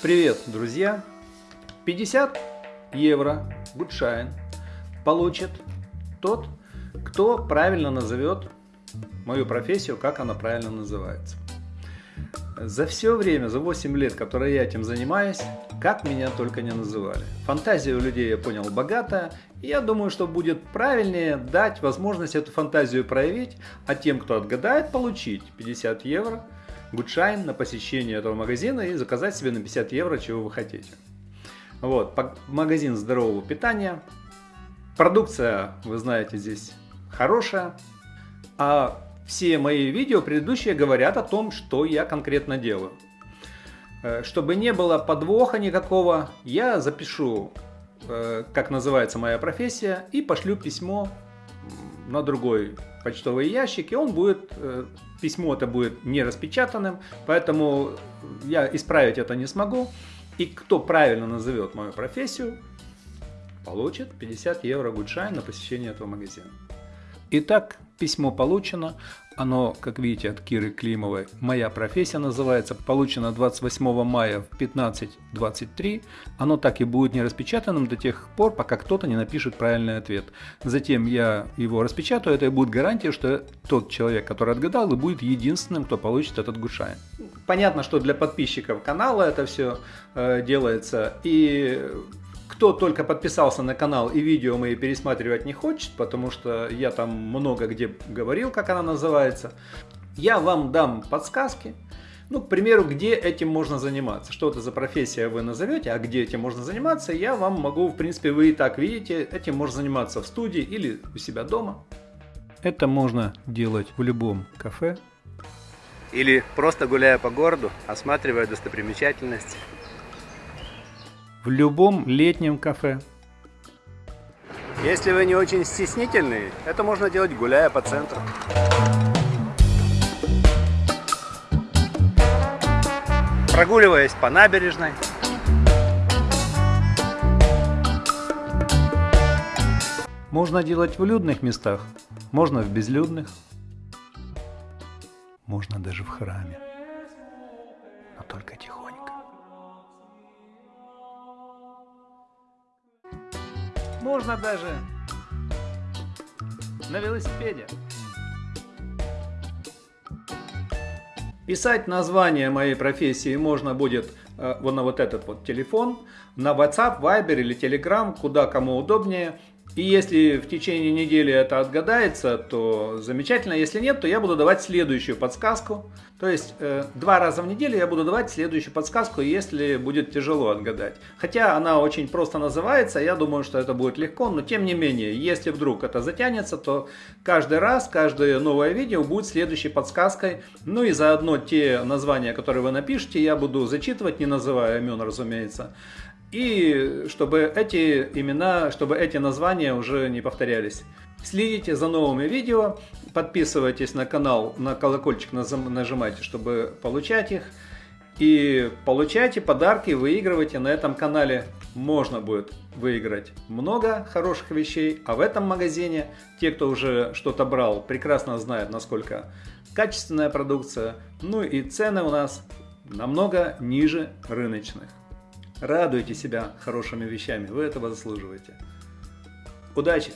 Привет, друзья! 50 евро гудшайн получит тот, кто правильно назовет мою профессию, как она правильно называется. За все время, за 8 лет, которые я этим занимаюсь, как меня только не называли. Фантазия у людей, я понял, богатая. И я думаю, что будет правильнее дать возможность эту фантазию проявить, а тем, кто отгадает, получить 50 евро гудшайн на посещение этого магазина и заказать себе на 50 евро, чего вы хотите. Вот, магазин здорового питания. Продукция, вы знаете, здесь хорошая. А все мои видео предыдущие говорят о том, что я конкретно делаю. Э, чтобы не было подвоха никакого, я запишу, э, как называется моя профессия, и пошлю письмо на другой почтовый ящик, и он будет, э, письмо это будет не распечатанным, поэтому я исправить это не смогу. И кто правильно назовет мою профессию, получит 50 евро гудшайн на посещение этого магазина. Итак, письмо получено. Оно, как видите, от Киры Климовой. Моя профессия называется. Получено 28 мая в 15.23. Оно так и будет не распечатанным до тех пор, пока кто-то не напишет правильный ответ. Затем я его распечатаю. Это и будет гарантия, что тот человек, который отгадал, и будет единственным, кто получит этот гушайн. Понятно, что для подписчиков канала это все э, делается. И кто только подписался на канал и видео мои пересматривать не хочет, потому что я там много где говорил, как она называется, я вам дам подсказки, ну, к примеру, где этим можно заниматься. Что это за профессия вы назовете, а где этим можно заниматься, я вам могу, в принципе, вы и так видите, этим можно заниматься в студии или у себя дома. Это можно делать в любом кафе. Или просто гуляя по городу, осматривая достопримечательности в любом летнем кафе. Если вы не очень стеснительный, это можно делать гуляя по центру. Прогуливаясь по набережной. Можно делать в людных местах, можно в безлюдных, можно даже в храме, но только тихонько. Можно даже на велосипеде. Писать название моей профессии можно будет э, вот на вот этот вот телефон, на WhatsApp, Viber или Telegram, куда кому удобнее. И если в течение недели это отгадается, то замечательно. Если нет, то я буду давать следующую подсказку. То есть э, два раза в неделю я буду давать следующую подсказку, если будет тяжело отгадать. Хотя она очень просто называется, я думаю, что это будет легко. Но тем не менее, если вдруг это затянется, то каждый раз, каждое новое видео будет следующей подсказкой. Ну и заодно те названия, которые вы напишите, я буду зачитывать, не называя имен, разумеется. И чтобы эти имена, чтобы эти названия уже не повторялись. Следите за новыми видео, подписывайтесь на канал, на колокольчик нажимайте, чтобы получать их. И получайте подарки, выигрывайте на этом канале. Можно будет выиграть много хороших вещей, а в этом магазине те, кто уже что-то брал, прекрасно знают, насколько качественная продукция. Ну и цены у нас намного ниже рыночных. Радуйте себя хорошими вещами, вы этого заслуживаете. Удачи!